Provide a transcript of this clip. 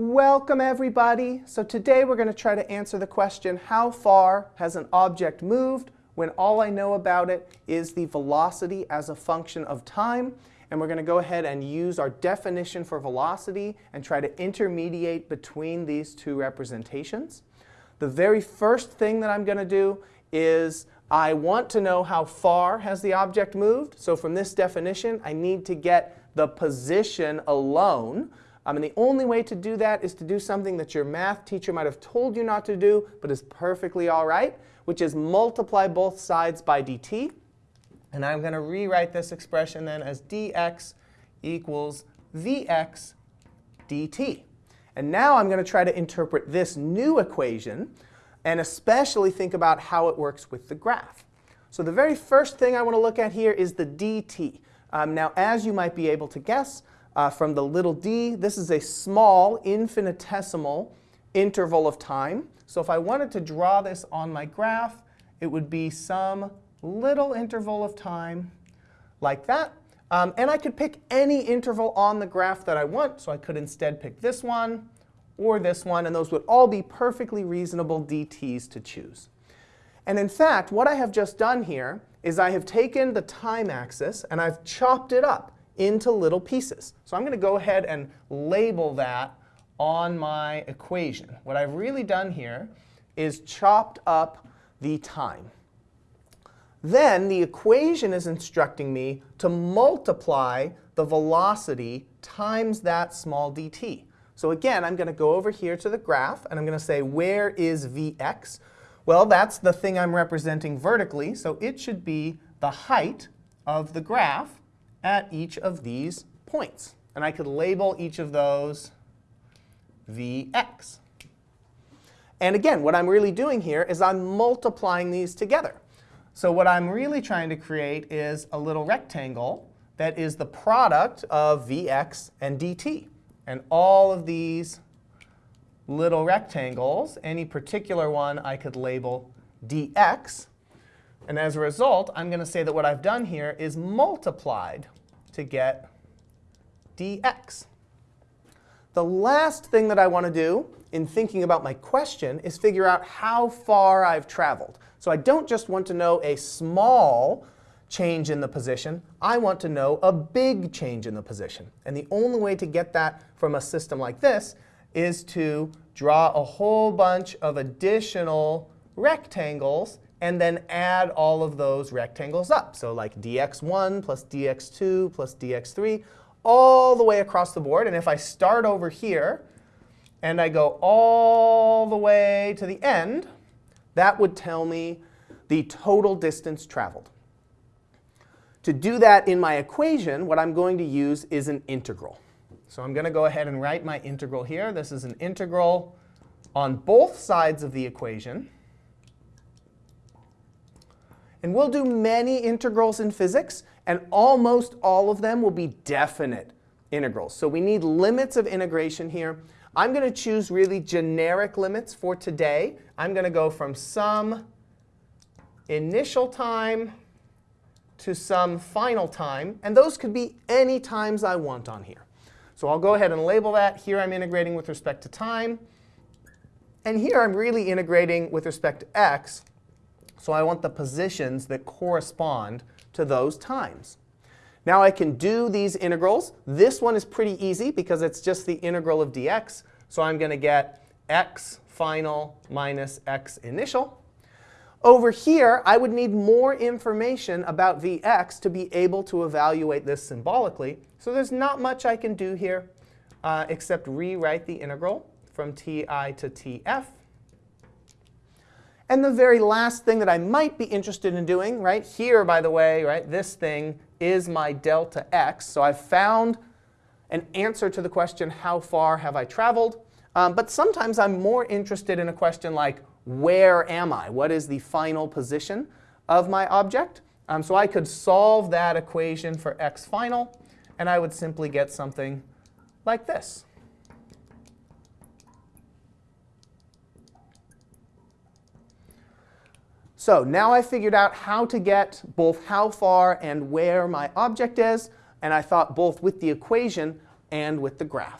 Welcome everybody. So today we're going to try to answer the question, how far has an object moved when all I know about it is the velocity as a function of time. And we're going to go ahead and use our definition for velocity and try to intermediate between these two representations. The very first thing that I'm going to do is I want to know how far has the object moved. So from this definition, I need to get the position alone. Um, and the only way to do that is to do something that your math teacher might have told you not to do, but is perfectly all right, which is multiply both sides by dt. And I'm going to rewrite this expression then as dx equals vx dt. And now I'm going to try to interpret this new equation and especially think about how it works with the graph. So the very first thing I want to look at here is the dt. Um, now, as you might be able to guess, uh, from the little d. This is a small infinitesimal interval of time. So if I wanted to draw this on my graph, it would be some little interval of time like that. Um, and I could pick any interval on the graph that I want. So I could instead pick this one or this one. And those would all be perfectly reasonable dt's to choose. And in fact, what I have just done here is I have taken the time axis and I've chopped it up into little pieces. So I'm going to go ahead and label that on my equation. What I've really done here is chopped up the time. Then the equation is instructing me to multiply the velocity times that small dt. So again, I'm going to go over here to the graph, and I'm going to say, where is vx? Well, that's the thing I'm representing vertically, so it should be the height of the graph at each of these points. And I could label each of those Vx. And again, what I'm really doing here is I'm multiplying these together. So what I'm really trying to create is a little rectangle that is the product of Vx and dt. And all of these little rectangles, any particular one I could label dx. And as a result, I'm going to say that what I've done here is multiplied to get dx. The last thing that I want to do in thinking about my question is figure out how far I've traveled. So I don't just want to know a small change in the position. I want to know a big change in the position. And the only way to get that from a system like this is to draw a whole bunch of additional rectangles and then add all of those rectangles up. So like dx1 plus dx2 plus dx3, all the way across the board. And if I start over here and I go all the way to the end, that would tell me the total distance traveled. To do that in my equation, what I'm going to use is an integral. So I'm going to go ahead and write my integral here. This is an integral on both sides of the equation. And we'll do many integrals in physics, and almost all of them will be definite integrals. So we need limits of integration here. I'm going to choose really generic limits for today. I'm going to go from some initial time to some final time. And those could be any times I want on here. So I'll go ahead and label that. Here I'm integrating with respect to time. And here I'm really integrating with respect to x. So I want the positions that correspond to those times. Now I can do these integrals. This one is pretty easy because it's just the integral of dx. So I'm going to get x final minus x initial. Over here, I would need more information about vx to be able to evaluate this symbolically. So there's not much I can do here uh, except rewrite the integral from ti to tf. And the very last thing that I might be interested in doing, right here, by the way, right, this thing is my delta x. So I've found an answer to the question, how far have I traveled? Um, but sometimes I'm more interested in a question like, where am I? What is the final position of my object? Um, so I could solve that equation for x final, and I would simply get something like this. So now I figured out how to get both how far and where my object is. And I thought both with the equation and with the graph.